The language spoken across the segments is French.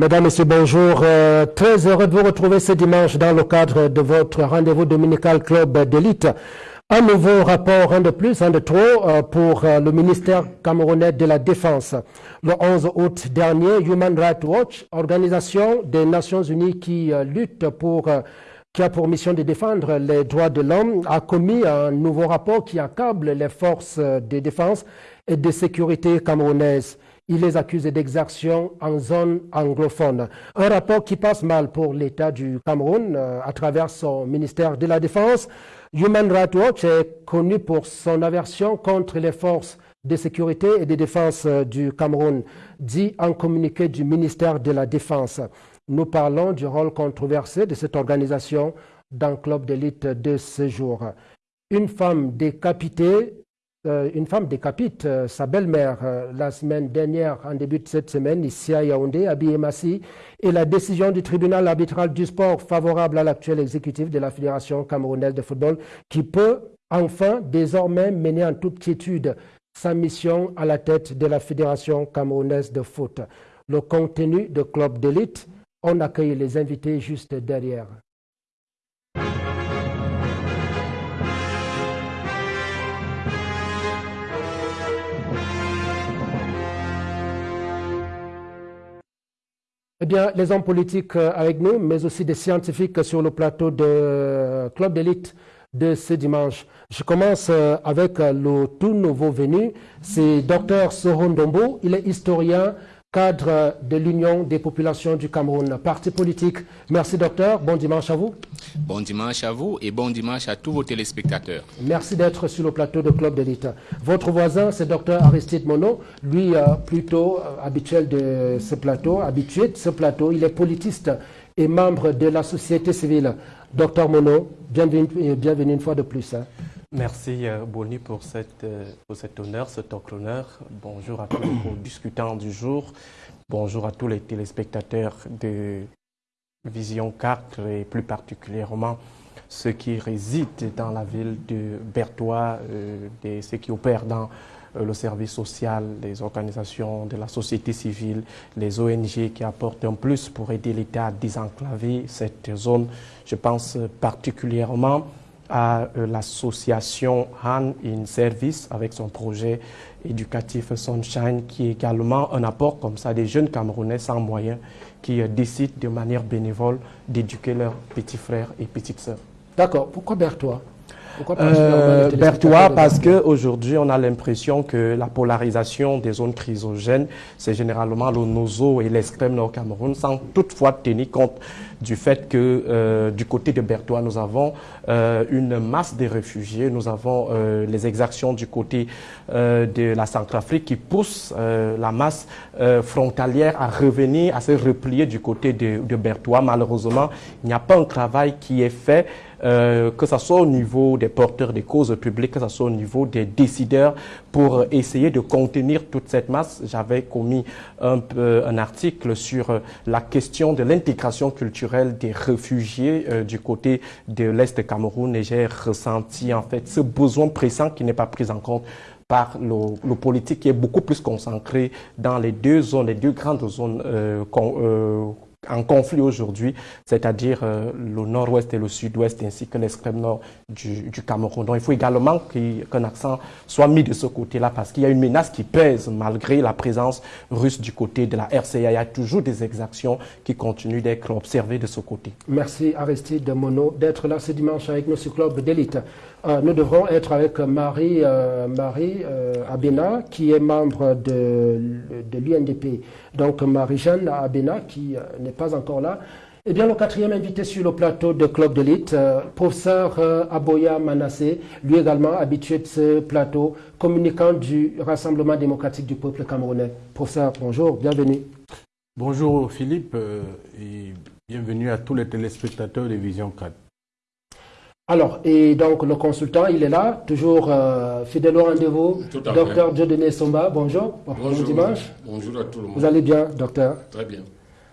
Mesdames, Messieurs, bonjour. Euh, très heureux de vous retrouver ce dimanche dans le cadre de votre rendez-vous dominical club d'élite. Un nouveau rapport, un de plus, un de trop, euh, pour euh, le ministère camerounais de la Défense. Le 11 août dernier, Human Rights Watch, organisation des Nations Unies qui lutte pour qui a pour mission de défendre les droits de l'homme, a commis un nouveau rapport qui accable les forces de défense et de sécurité camerounaises. Il les accuse d'exaction en zone anglophone. Un rapport qui passe mal pour l'État du Cameroun euh, à travers son ministère de la Défense. Human Rights Watch est connu pour son aversion contre les forces de sécurité et de défense euh, du Cameroun, dit en communiqué du ministère de la Défense. Nous parlons du rôle controversé de cette organisation dans le club d'élite de ce jour. Une femme décapitée, une femme décapite euh, sa belle-mère euh, la semaine dernière, en début de cette semaine, ici à Yaoundé, à Biémassi, et la décision du tribunal arbitral du sport favorable à l'actuel exécutif de la Fédération camerounaise de football, qui peut enfin désormais mener en toute quiétude sa mission à la tête de la Fédération camerounaise de foot. Le contenu de club d'élite on accueille les invités juste derrière. Eh bien, les hommes politiques euh, avec nous, mais aussi des scientifiques sur le plateau de euh, Club d'élite de ce dimanche. Je commence euh, avec le tout nouveau venu, c'est Dr Sohon Dombo. Il est historien, cadre de l'Union des populations du Cameroun, parti politique. Merci docteur, bon dimanche à vous. Bon dimanche à vous et bon dimanche à tous vos téléspectateurs. Merci d'être sur le plateau de Club d'élite. Votre voisin, c'est docteur Aristide Mono, lui euh, plutôt euh, habituel de ce plateau, habitué de ce plateau. Il est politiste et membre de la société civile. Docteur Mono, bienvenue, bienvenue une fois de plus. Hein. Merci euh, Boni pour, cette, euh, pour cet honneur, cet honneur. Bonjour à tous les discutants du jour. Bonjour à tous les téléspectateurs de Vision 4 et plus particulièrement ceux qui résident dans la ville de Bertois, euh, ceux qui opèrent dans le service social, les organisations de la société civile, les ONG qui apportent un plus pour aider l'État à désenclaver cette zone. Je pense particulièrement à euh, l'association Han in Service avec son projet éducatif Sunshine qui est également un apport comme ça des jeunes Camerounais sans moyens qui euh, décident de manière bénévole d'éduquer leurs petits frères et petites sœurs. D'accord. Pourquoi Berthois euh, Berthois, parce qu'aujourd'hui, on a l'impression que la polarisation des zones chrysogènes, c'est généralement le Nozo et l'extrême nord Cameroun, sans toutefois tenir compte du fait que euh, du côté de Berthois, nous avons euh, une masse de réfugiés, nous avons euh, les exactions du côté de la Centrafrique qui poussent la masse frontalière à revenir, à se replier du côté de, de Berthois. Malheureusement, il n'y a pas un travail qui est fait euh, que ce soit au niveau des porteurs des causes publiques, que ce soit au niveau des décideurs, pour essayer de contenir toute cette masse. J'avais commis un, un, article sur euh, la question de l'intégration culturelle des réfugiés euh, du côté de l'Est Cameroun et j'ai ressenti en fait ce besoin pressant qui n'est pas pris en compte par le, le, politique qui est beaucoup plus concentré dans les deux zones, les deux grandes zones euh, en conflit aujourd'hui, c'est-à-dire euh, le nord-ouest et le sud-ouest ainsi que l'extrême nord du, Cameroun. Donc il faut également qu'un accent soit mis de ce côté-là parce qu'il y a une menace qui pèse malgré la présence russe du côté de la RCA. Il y a toujours des exactions qui continuent d'être observées de ce côté. Merci Aristide Mono d'être là ce dimanche avec sur Club d'élite. Euh, nous devrons être avec Marie, euh, Marie Abena qui est membre de, l'UNDP. Donc Marie-Jeanne Abena qui n'est pas encore là. Eh bien, le quatrième invité sur le plateau de Club d'élite, euh, professeur euh, Aboya Manassé, lui également habitué de ce plateau, communicant du Rassemblement démocratique du peuple camerounais. Professeur, bonjour, bienvenue. Bonjour Philippe euh, et bienvenue à tous les téléspectateurs de Vision 4. Alors, et donc le consultant, il est là, toujours fidèle au rendez-vous. Docteur Dieudonné Somba, bonjour. Bonjour. Bon dimanche. Bonjour à tout le monde. Vous allez bien, docteur? Très bien.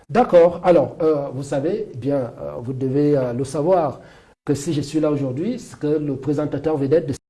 D'accord. Alors, euh, vous savez, eh bien, euh, vous devez euh, le savoir que si je suis là aujourd'hui, c'est que le présentateur vedette de